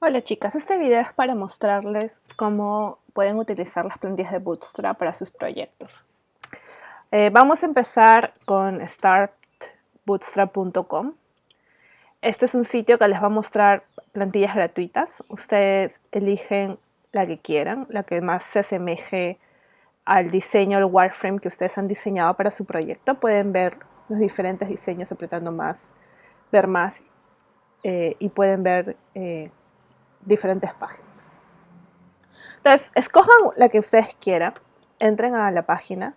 Hola chicas, este video es para mostrarles cómo pueden utilizar las plantillas de Bootstrap para sus proyectos. Eh, vamos a empezar con startbootstrap.com. Este es un sitio que les va a mostrar plantillas gratuitas. Ustedes eligen la que quieran, la que más se asemeje al diseño, al wireframe que ustedes han diseñado para su proyecto. Pueden ver los diferentes diseños apretando más, ver más eh, y pueden ver eh, diferentes páginas. Entonces, escojan la que ustedes quieran, entren a la página,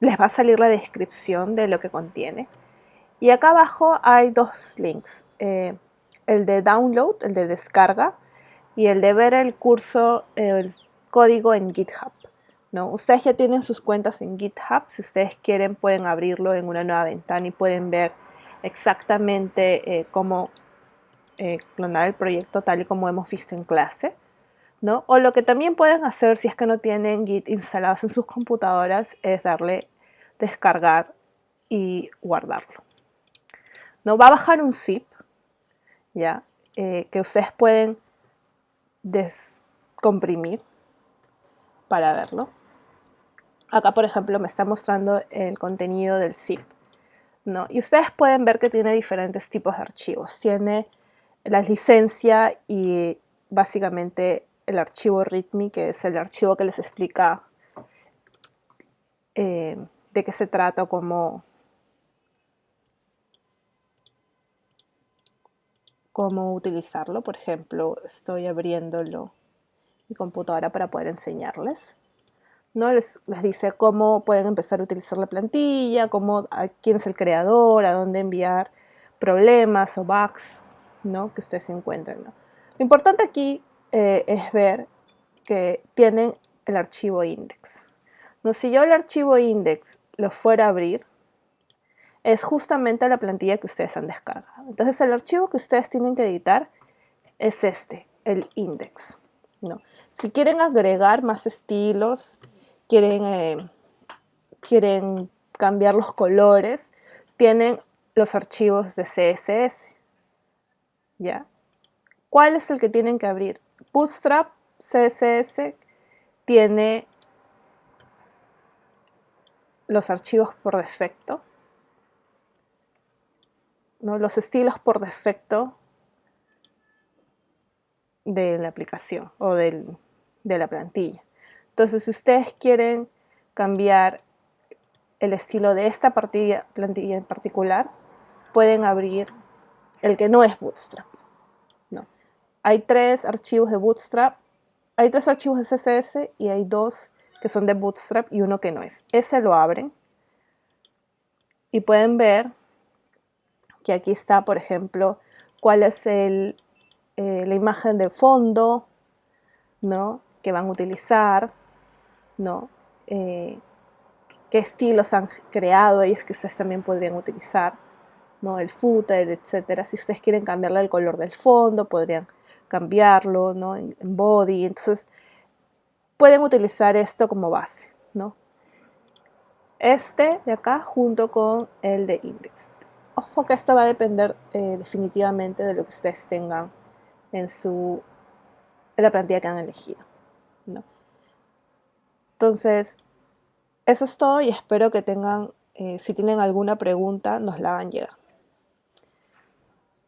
les va a salir la descripción de lo que contiene. Y acá abajo hay dos links, eh, el de download, el de descarga, y el de ver el curso, el código en GitHub. ¿no? Ustedes ya tienen sus cuentas en GitHub, si ustedes quieren pueden abrirlo en una nueva ventana y pueden ver exactamente eh, cómo eh, clonar el proyecto tal y como hemos visto en clase. ¿no? O lo que también pueden hacer si es que no tienen Git instalados en sus computadoras es darle descargar y guardarlo. ¿no? Va a bajar un zip ¿ya? Eh, que ustedes pueden descomprimir para verlo. Acá, por ejemplo, me está mostrando el contenido del zip. ¿no? Y ustedes pueden ver que tiene diferentes tipos de archivos. Tiene la licencia y básicamente el archivo README, que es el archivo que les explica eh, de qué se trata cómo, cómo utilizarlo. Por ejemplo, estoy abriéndolo mi computadora para poder enseñarles. ¿no? Les, les, dice cómo pueden empezar a utilizar la plantilla, cómo, a quién es el creador, a dónde enviar problemas o bugs ¿no? que ustedes encuentren. Lo importante aquí eh, es ver que tienen el archivo index. ¿no? Si yo el archivo index lo fuera a abrir, es justamente la plantilla que ustedes han descargado. Entonces el archivo que ustedes tienen que editar es este, el index. ¿no? Si quieren agregar más estilos, quieren, eh, quieren cambiar los colores, tienen los archivos de CSS. ¿Ya? ¿Cuál es el que tienen que abrir? Bootstrap CSS tiene los archivos por defecto, ¿no? los estilos por defecto de la aplicación o de la plantilla. Entonces, si ustedes quieren cambiar el estilo de esta plantilla en particular, pueden abrir el que no es Bootstrap. No. Hay tres archivos de Bootstrap, hay tres archivos de CSS y hay dos que son de Bootstrap y uno que no es. Ese lo abren y pueden ver que aquí está, por ejemplo, cuál es el, eh, la imagen de fondo ¿no? que van a utilizar, ¿no? Eh, qué estilos han creado ellos que ustedes también podrían utilizar. El footer, etcétera. Si ustedes quieren cambiarle el color del fondo, podrían cambiarlo, ¿no? En, body. Entonces, pueden utilizar esto como base, ¿no? Este de acá junto con el de index. Ojo que esto va a depender eh, definitivamente de lo que ustedes tengan en su en la plantilla que han elegido. ¿no? Entonces, eso es todo y espero que tengan, eh, si tienen alguna pregunta, nos la hagan llegar.